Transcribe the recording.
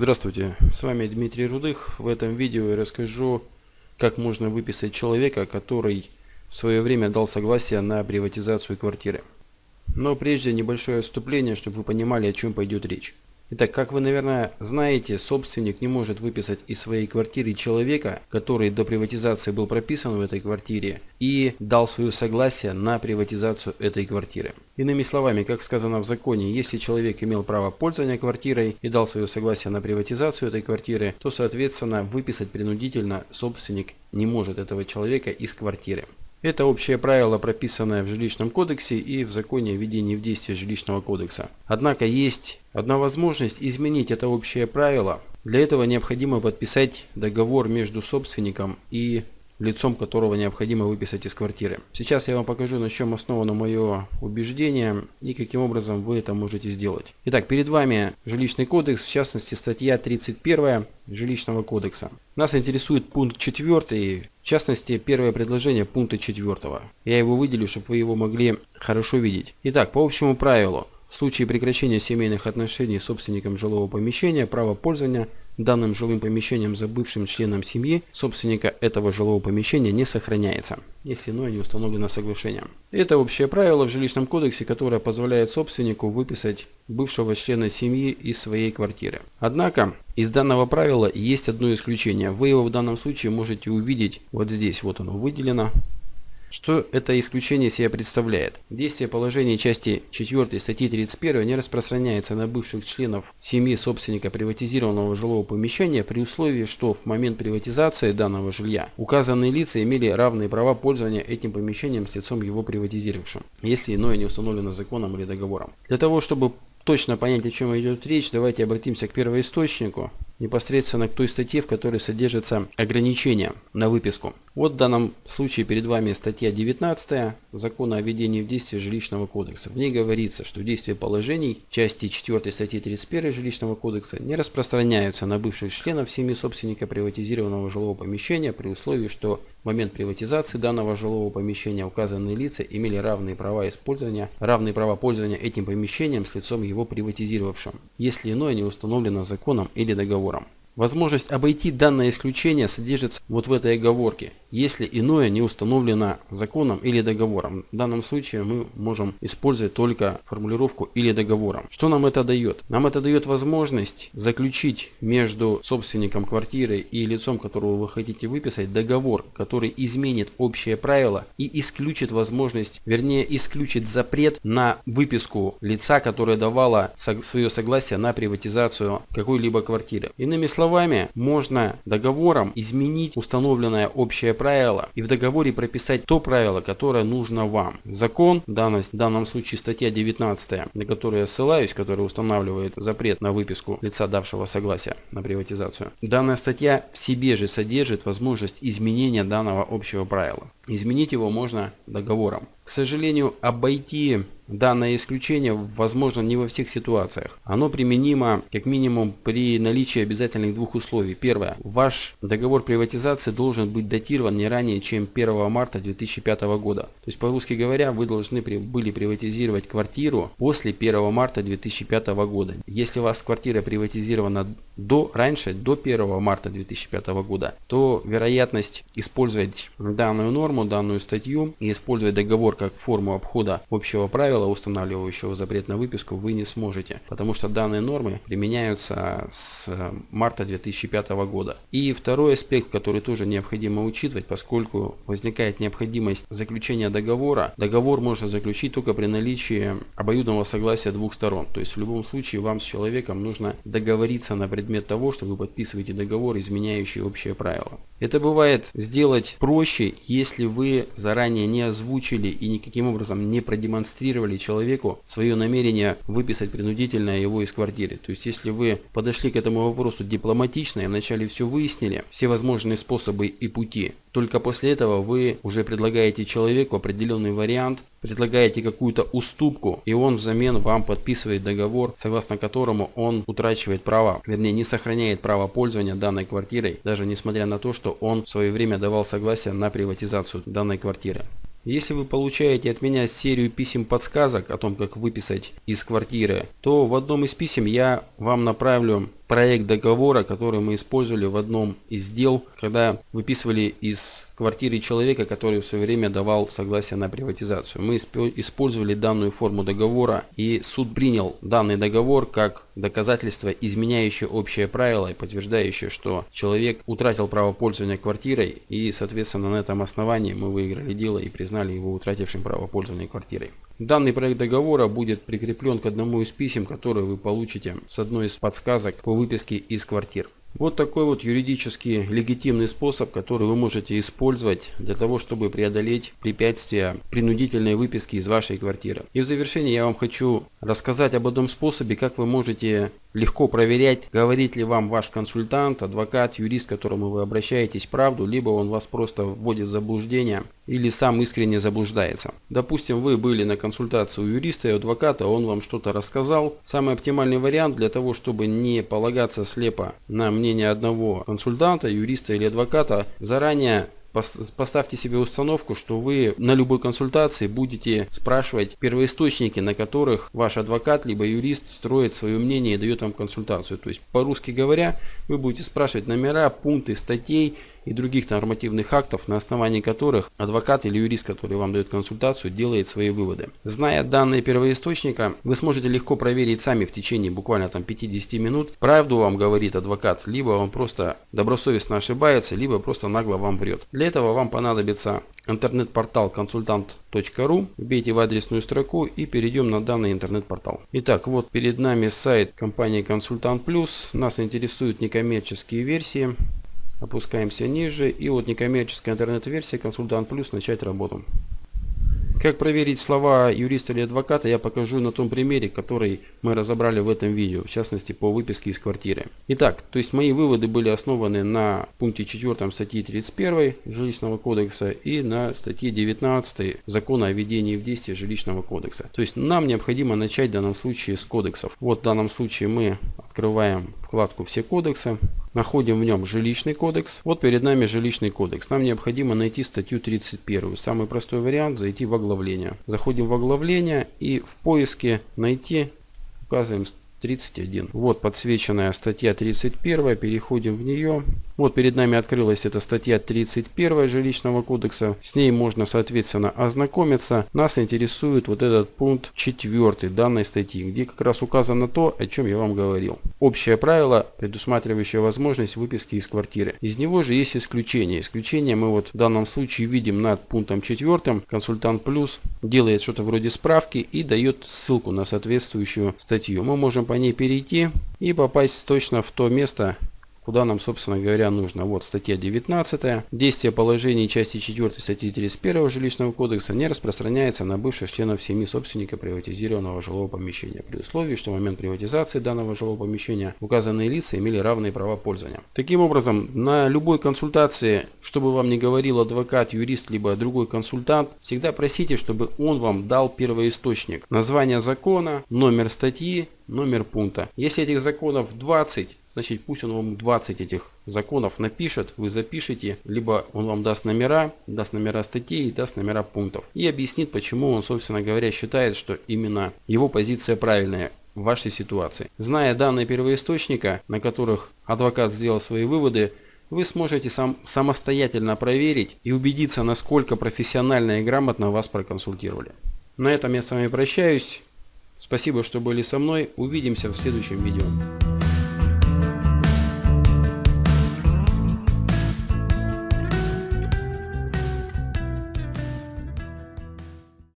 Здравствуйте, с вами Дмитрий Рудых. В этом видео я расскажу, как можно выписать человека, который в свое время дал согласие на приватизацию квартиры. Но прежде небольшое отступление, чтобы вы понимали, о чем пойдет речь. Итак, как вы, наверное, знаете, собственник не может выписать из своей квартиры человека, который до приватизации был прописан в этой квартире и дал свое согласие на приватизацию этой квартиры. Иными словами, как сказано в законе, если человек имел право пользования квартирой и дал свое согласие на приватизацию этой квартиры, то, соответственно, выписать принудительно собственник не может этого человека из квартиры. Это общее правило, прописанное в жилищном кодексе и в законе о введении в действие жилищного кодекса. Однако есть одна возможность изменить это общее правило. Для этого необходимо подписать договор между собственником и лицом которого необходимо выписать из квартиры. Сейчас я вам покажу, на чем основано мое убеждение и каким образом вы это можете сделать. Итак, перед вами жилищный кодекс, в частности статья 31 жилищного кодекса. Нас интересует пункт 4, в частности первое предложение пункта 4. Я его выделю, чтобы вы его могли хорошо видеть. Итак, по общему правилу, в случае прекращения семейных отношений с собственником жилого помещения право пользования данным жилым помещением за бывшим членом семьи собственника этого жилого помещения не сохраняется, если иное не установлено соглашением. Это общее правило в жилищном кодексе, которое позволяет собственнику выписать бывшего члена семьи из своей квартиры. Однако, из данного правила есть одно исключение. Вы его в данном случае можете увидеть вот здесь, вот оно выделено. Что это исключение себя представляет? Действие положений части 4 статьи 31 не распространяется на бывших членов семьи собственника приватизированного жилого помещения при условии, что в момент приватизации данного жилья указанные лица имели равные права пользования этим помещением с лицом его приватизировавшим, если иное не установлено законом или договором. Для того, чтобы точно понять, о чем идет речь, давайте обратимся к первоисточнику непосредственно к той статье, в которой содержится ограничение на выписку. Вот в данном случае перед вами статья 19 Закона о введении в действие жилищного кодекса. В ней говорится, что действие положений части 4 статьи 31 жилищного кодекса не распространяются на бывших членов семьи собственника приватизированного жилого помещения при условии, что в момент приватизации данного жилого помещения указанные лица имели равные права использования, равные права пользования этим помещением с лицом его приватизировавшим, если иное не установлено законом или договором договором. Возможность обойти данное исключение содержится вот в этой оговорке если иное не установлено законом или договором. В данном случае мы можем использовать только формулировку или договором. Что нам это дает? Нам это дает возможность заключить между собственником квартиры и лицом, которого вы хотите выписать, договор, который изменит общее правило и исключит возможность, вернее исключит запрет на выписку лица, которое давало свое согласие на приватизацию какой-либо квартиры. Иными словами, можно договором изменить установленное общее правило и в договоре прописать то правило, которое нужно вам. Закон, в данном, в данном случае статья 19, на которую я ссылаюсь, которая устанавливает запрет на выписку лица, давшего согласие на приватизацию. Данная статья в себе же содержит возможность изменения данного общего правила. Изменить его можно договором. К сожалению, обойти данное исключение возможно не во всех ситуациях. Оно применимо как минимум при наличии обязательных двух условий. Первое. Ваш договор приватизации должен быть датирован не ранее, чем 1 марта 2005 года. То есть, по-русски говоря, вы должны были приватизировать квартиру после 1 марта 2005 года. Если у вас квартира приватизирована до, раньше, до 1 марта 2005 года, то вероятность использовать данную норму, данную статью и использовать договор как форму обхода общего правила, устанавливающего запрет на выписку, вы не сможете, потому что данные нормы применяются с марта 2005 года. И второй аспект, который тоже необходимо учитывать, поскольку возникает необходимость заключения договора, договор можно заключить только при наличии обоюдного согласия двух сторон. То есть в любом случае вам с человеком нужно договориться на предмет того, что вы подписываете договор, изменяющий общее правило. Это бывает сделать проще, если вы заранее не озвучили и никаким образом не продемонстрировали человеку свое намерение выписать принудительно его из квартиры. То есть если вы подошли к этому вопросу дипломатично и вначале все выяснили, все возможные способы и пути, только после этого вы уже предлагаете человеку определенный вариант, предлагаете какую-то уступку, и он взамен вам подписывает договор, согласно которому он утрачивает право, вернее не сохраняет право пользования данной квартирой, даже несмотря на то, что он в свое время давал согласие на приватизацию данной квартиры. Если вы получаете от меня серию писем-подсказок о том, как выписать из квартиры, то в одном из писем я вам направлю проект договора, который мы использовали в одном из дел, когда выписывали из квартиры человека, который в свое время давал согласие на приватизацию. Мы использовали данную форму договора и суд принял данный договор как доказательство, изменяющее общее правило и подтверждающее, что человек утратил право пользования квартирой и, соответственно, на этом основании мы выиграли дело и признали его утратившим право пользования квартирой. Данный проект договора будет прикреплен к одному из писем, которые вы получите с одной из подсказок по выписке из квартир. Вот такой вот юридически легитимный способ, который вы можете использовать для того, чтобы преодолеть препятствия принудительной выписки из вашей квартиры. И в завершение я вам хочу рассказать об одном способе, как вы можете легко проверять, говорит ли вам ваш консультант, адвокат, юрист, к которому вы обращаетесь, правду, либо он вас просто вводит в заблуждение или сам искренне заблуждается. Допустим, вы были на консультации у юриста и адвоката, он вам что-то рассказал. Самый оптимальный вариант для того, чтобы не полагаться слепо на мнение одного консультанта, юриста или адвоката, заранее Поставьте себе установку, что вы на любой консультации будете спрашивать первоисточники, на которых ваш адвокат либо юрист строит свое мнение и дает вам консультацию. То есть, по-русски говоря, вы будете спрашивать номера, пункты статей и других нормативных актов, на основании которых адвокат или юрист, который вам дает консультацию, делает свои выводы. Зная данные первоисточника, вы сможете легко проверить сами в течение буквально там 50 минут, правду вам говорит адвокат, либо он просто добросовестно ошибается, либо просто нагло вам врет. Для этого вам понадобится интернет-портал консультант.ру. Вбейте в адресную строку и перейдем на данный интернет-портал. Итак, вот перед нами сайт компании Консультант Плюс. Нас интересуют некоммерческие версии. Опускаемся ниже. И вот некоммерческая интернет-версия «Консультант Плюс. Начать работу». Как проверить слова юриста или адвоката, я покажу на том примере, который мы разобрали в этом видео, в частности по выписке из квартиры. Итак, то есть мои выводы были основаны на пункте 4 статьи 31 Жилищного кодекса и на статье 19 Закона о введении в действие Жилищного кодекса. То есть нам необходимо начать в данном случае с кодексов. Вот в данном случае мы открываем вкладку «Все кодексы». Находим в нем жилищный кодекс. Вот перед нами жилищный кодекс. Нам необходимо найти статью 31. Самый простой вариант зайти в оглавление. Заходим в оглавление и в поиске найти указываем 31. Вот подсвеченная статья 31. Переходим в нее. Вот перед нами открылась эта статья 31 жилищного кодекса. С ней можно, соответственно, ознакомиться. Нас интересует вот этот пункт 4 данной статьи, где как раз указано то, о чем я вам говорил. Общее правило, предусматривающее возможность выписки из квартиры. Из него же есть исключение. Исключение мы вот в данном случае видим над пунктом 4. Консультант плюс делает что-то вроде справки и дает ссылку на соответствующую статью. Мы можем по ней перейти и попасть точно в то место, куда нам, собственно говоря, нужно. Вот статья 19. Действие положений части 4 статьи 31 Жилищного кодекса не распространяется на бывших членов семьи собственника приватизированного жилого помещения, при условии, что в момент приватизации данного жилого помещения указанные лица имели равные права пользования. Таким образом, на любой консультации, чтобы вам не говорил адвокат, юрист, либо другой консультант, всегда просите, чтобы он вам дал первоисточник. Название закона, номер статьи, номер пункта. Если этих законов 20, значит пусть он вам 20 этих законов напишет, вы запишите, либо он вам даст номера, даст номера статей и даст номера пунктов. И объяснит, почему он, собственно говоря, считает, что именно его позиция правильная в вашей ситуации. Зная данные первоисточника, на которых адвокат сделал свои выводы, вы сможете сам, самостоятельно проверить и убедиться, насколько профессионально и грамотно вас проконсультировали. На этом я с вами прощаюсь. Спасибо, что были со мной. Увидимся в следующем видео.